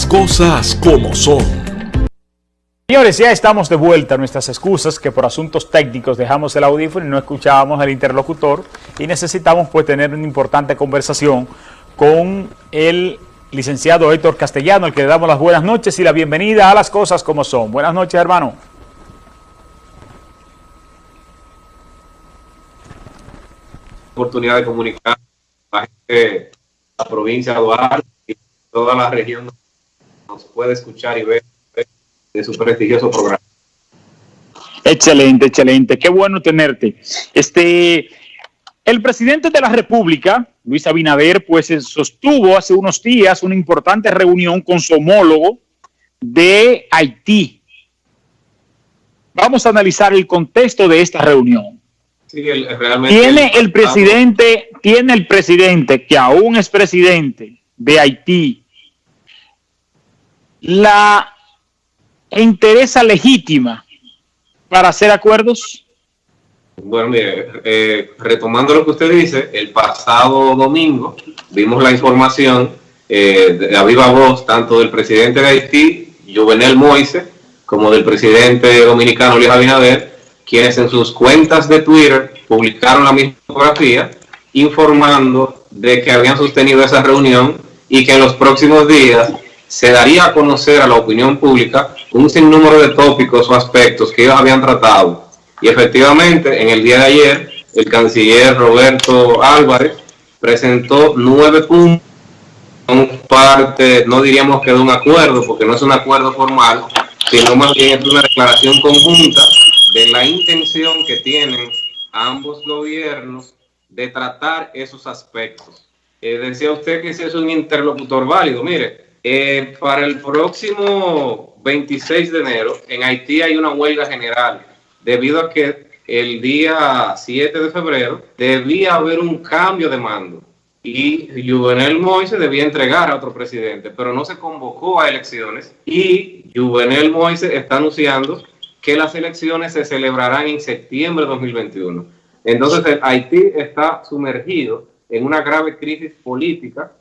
Las cosas como son. Señores, ya estamos de vuelta. Nuestras excusas que por asuntos técnicos dejamos el audífono y no escuchábamos al interlocutor y necesitamos pues tener una importante conversación con el licenciado Héctor Castellano, al que le damos las buenas noches y la bienvenida a las cosas como son. Buenas noches, hermano. Oportunidad de comunicar a la gente la provincia de Duarte y toda la región nos puede escuchar y ver de su prestigioso programa. Excelente, excelente. Qué bueno tenerte. Este, el presidente de la República, Luis Abinader, pues sostuvo hace unos días una importante reunión con su homólogo de Haití. Vamos a analizar el contexto de esta reunión. Sí, el, realmente tiene el presidente, tiene el presidente, que aún es presidente de Haití, la interesa legítima para hacer acuerdos? Bueno, mire, eh, retomando lo que usted dice, el pasado domingo vimos la información eh, de a viva voz tanto del presidente de Haití, Juvenel Moise, como del presidente dominicano Luis Abinader, quienes en sus cuentas de Twitter publicaron la misma fotografía informando de que habían sostenido esa reunión y que en los próximos días se daría a conocer a la opinión pública un sinnúmero de tópicos o aspectos que ellos habían tratado. Y efectivamente, en el día de ayer, el canciller Roberto Álvarez presentó nueve puntos, parte, no diríamos que de un acuerdo, porque no es un acuerdo formal, sino más bien es una declaración conjunta de la intención que tienen ambos gobiernos de tratar esos aspectos. Eh, decía usted que ese es un interlocutor válido. Mire, eh, para el próximo 26 de enero en Haití hay una huelga general debido a que el día 7 de febrero debía haber un cambio de mando y Juvenel Moise debía entregar a otro presidente, pero no se convocó a elecciones y Juvenel Moise está anunciando que las elecciones se celebrarán en septiembre de 2021. Entonces Haití está sumergido en una grave crisis política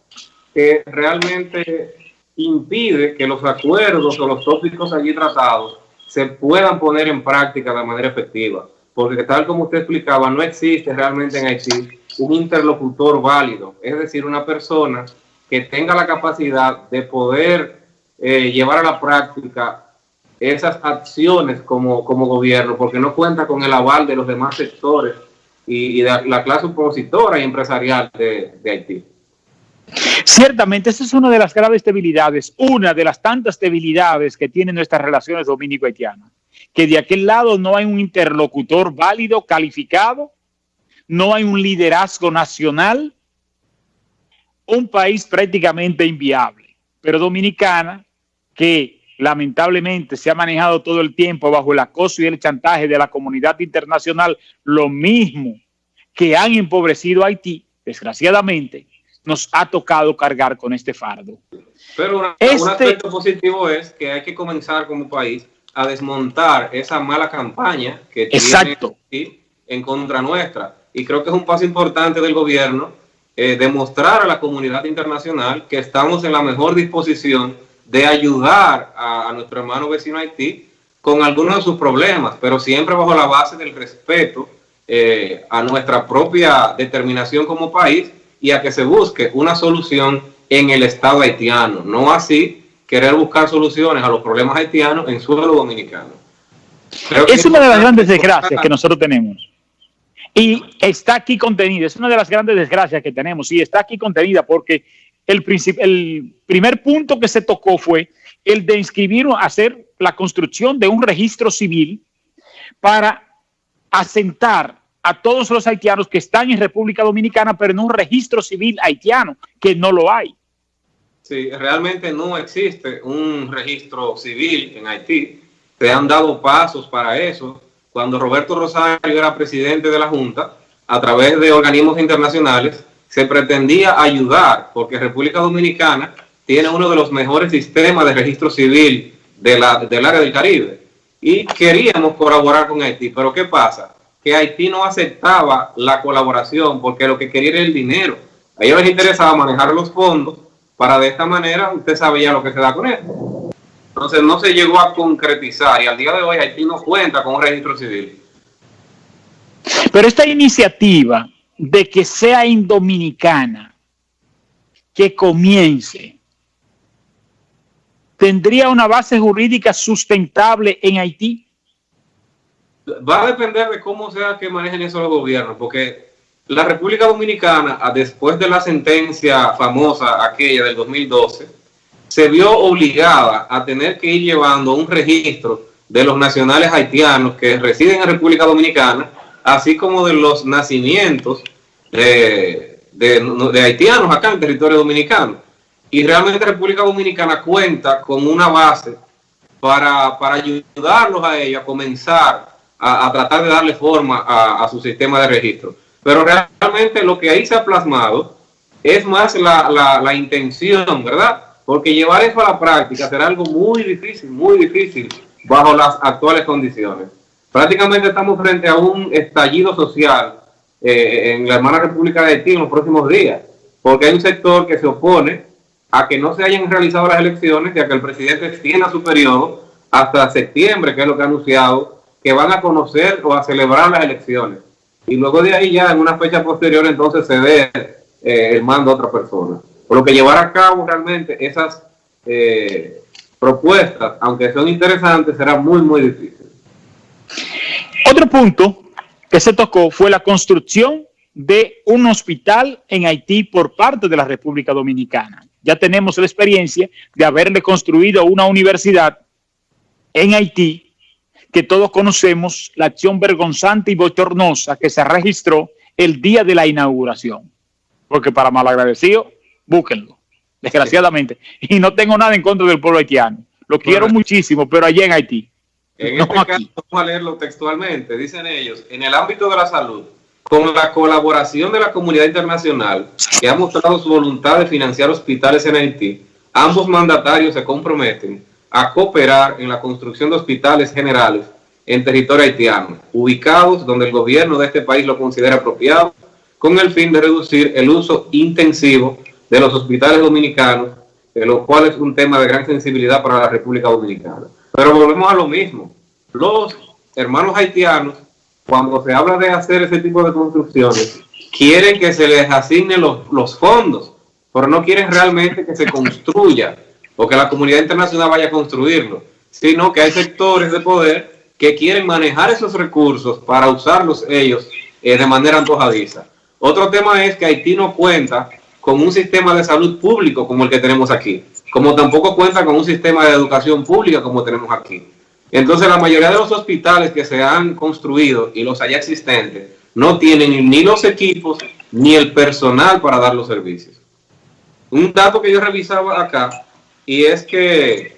que realmente impide que los acuerdos o los tópicos allí tratados se puedan poner en práctica de manera efectiva. Porque tal como usted explicaba, no existe realmente en Haití un interlocutor válido, es decir, una persona que tenga la capacidad de poder eh, llevar a la práctica esas acciones como, como gobierno, porque no cuenta con el aval de los demás sectores y, de la clase opositora y empresarial de Haití. Ciertamente, esa es una de las graves debilidades, una de las tantas debilidades que tienen nuestras relaciones dominico-haitianas, que de aquel lado no hay un interlocutor válido, calificado, no hay un liderazgo nacional, un país prácticamente inviable. Pero Dominicana, que lamentablemente se ha manejado todo el tiempo bajo el acoso y el chantaje de la comunidad internacional, lo mismo que han empobrecido a Haití, desgraciadamente, nos ha tocado cargar con este fardo. Pero un este aspecto positivo es que hay que comenzar como país a desmontar esa mala campaña que Exacto. tiene en contra nuestra. Y creo que es un paso importante del gobierno eh, demostrar a la comunidad internacional que estamos en la mejor disposición de ayudar a, nuestro hermano vecino Haití con algunos de sus problemas, pero siempre bajo la base del respeto eh, a nuestra propia determinación como país y a que se busque una solución en el Estado haitiano, no así querer buscar soluciones a los problemas haitianos en suelo dominicano. es una de las grandes desgracias que nosotros tenemos. Y está aquí contenida, es una de las grandes desgracias que tenemos, y está aquí contenida porque el, el primer punto que se tocó fue el de inscribir, hacer la construcción de un registro civil para asentar a todos los haitianos que están en República Dominicana, pero en un registro civil haitiano, que no lo hay. Sí, realmente no existe un registro civil en Haití. Se han dado pasos para eso. Cuando Roberto Rosario era presidente de la Junta, a través de organismos internacionales, se pretendía ayudar, porque República Dominicana tiene uno de los mejores sistemas de registro civil del área del Caribe. Y queríamos colaborar con Haití, pero ¿qué pasa? Que Haití no aceptaba la colaboración porque lo que quería era el dinero. A ellos les interesaba manejar los fondos para de esta manera usted sabe ya lo que se da con él. Entonces no se llegó a concretizar y al día de hoy Haití no cuenta con un registro civil. Pero esta iniciativa de que sea indominicana, que comience, ¿tendría una base jurídica sustentable en Haití? Va a depender de cómo sea que manejen eso los gobiernos, porque la República Dominicana, después de la sentencia famosa aquella del 2012, se vio obligada a tener que ir llevando un registro de los nacionales haitianos que residen en República Dominicana, así como de los nacimientos de, de, haitianos acá en territorio dominicano. Y realmente República Dominicana cuenta con una base para, para ayudarlos a ellos a comenzar a, tratar de darle forma a, su sistema de registro. Pero realmente lo que ahí se ha plasmado es más la, la, intención, ¿verdad? Porque llevar eso a la práctica será algo muy difícil, muy difícil bajo las actuales condiciones. Prácticamente estamos frente a un estallido social eh, en la hermana República de Haití en los próximos días, porque hay un sector que se opone a que no se hayan realizado las elecciones y a que el presidente extienda su periodo hasta septiembre, que es lo que ha anunciado que van a conocer o a celebrar las elecciones. Y luego de ahí ya en una fecha posterior entonces se ve eh, el mando a otra persona. Por lo que llevar a cabo realmente esas eh, propuestas, aunque son interesantes, será muy, muy difícil. Otro punto que se tocó fue la construcción de un hospital en Haití por parte de la República Dominicana. Ya tenemos la experiencia de haberle construido una universidad en Haití que todos conocemos la acción vergonzante y bochornosa que se registró el día de la inauguración. Porque para malagradecido, búsquenlo, desgraciadamente. Y no tengo nada en contra del pueblo haitiano. Lo quiero muchísimo, pero allí en Haití. En este caso, vamos a leerlo textualmente. Dicen ellos, en el ámbito de la salud, con la colaboración de la comunidad internacional, que ha mostrado su voluntad de financiar hospitales en Haití, ambos mandatarios se comprometen a cooperar en la construcción de hospitales generales en territorio haitiano, ubicados donde el gobierno de este país lo considera apropiado, con el fin de reducir el uso intensivo de los hospitales dominicanos, lo cual es un tema de gran sensibilidad para la República Dominicana. Pero volvemos a lo mismo. Los hermanos haitianos, cuando se habla de hacer ese tipo de construcciones, quieren que se les asignen los, los fondos, pero no quieren realmente que se construya o que la comunidad internacional vaya a construirlo, sino que hay sectores de poder que quieren manejar esos recursos para usarlos ellos eh, de manera antojadiza. Otro tema es que Haití no cuenta con un sistema de salud público como el que tenemos aquí, como tampoco cuenta con un sistema de educación pública como tenemos aquí. Entonces la mayoría de los hospitales que se han construido y los allá existentes no tienen ni los equipos ni el personal para dar los servicios. Un dato que yo revisaba acá y es que,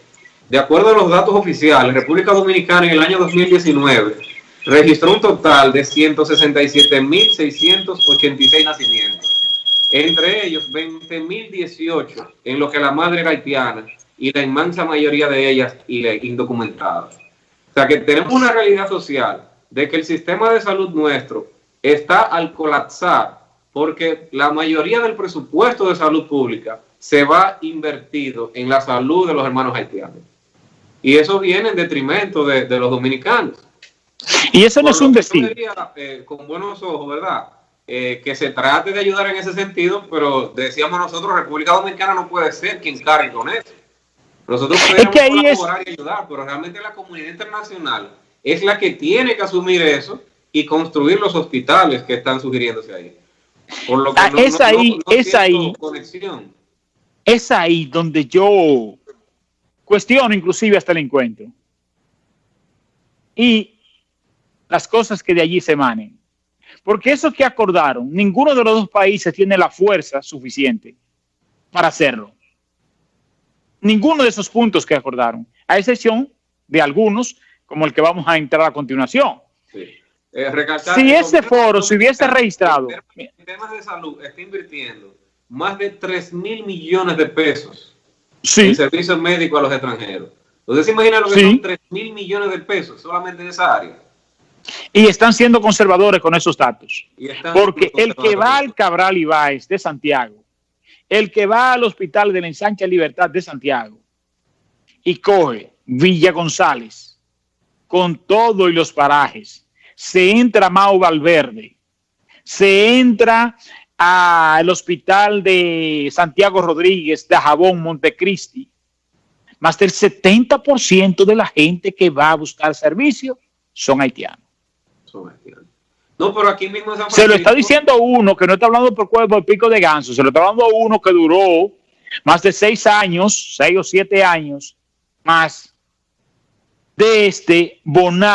de acuerdo a los datos oficiales, República Dominicana en el año 2019 registró un total de 167.686 nacimientos, entre ellos 20.018 en lo que la madre era haitiana y la inmensa mayoría de ellas indocumentadas. O sea que tenemos una realidad social de que el sistema de salud nuestro está al colapsar porque la mayoría del presupuesto de salud pública se va invertido en la salud de los hermanos haitianos. Y eso viene en detrimento de, los dominicanos. Y eso no es un destino. Eh, con buenos ojos, ¿verdad? Eh, que se trate de ayudar en ese sentido, pero decíamos nosotros, República Dominicana no puede ser quien cargue con eso. Nosotros podemos colaborar y ayudar, pero realmente la comunidad internacional es la que tiene que asumir eso y construir los hospitales que están sugiriéndose ahí. Por lo que ah, es ahí, es ahí. Conexión es ahí donde yo cuestiono inclusive hasta el encuentro. Y las cosas que de allí se emanen. Porque eso que acordaron, ninguno de los dos países tiene la fuerza suficiente para hacerlo. Ninguno de esos puntos que acordaron, a excepción de algunos, como el que vamos a entrar a continuación. Eh, si ese foro se hubiese registrado... En temas de salud está invirtiendo más de 3 mil millones de pesos en servicios médicos a los extranjeros. Entonces, ¿se imagina lo que son 3 mil millones de pesos solamente en esa área? Y están siendo conservadores con esos datos. Porque el que va al Cabral Ibáez de Santiago, El que va al hospital de la Ensancha Libertad de Santiago y coge Villa González con todo y los parajes, se entra Mau Valverde, se entra al hospital de Santiago Rodríguez, de Jabón, Montecristi, más del 70% de la gente que va a buscar servicio son haitianos. Son haitianos. No, pero aquí mismo Se lo está diciendo uno que no está hablando por cuerpo de pico de ganso, se lo está hablando uno que duró más de seis años, seis o siete años más de este Bonar.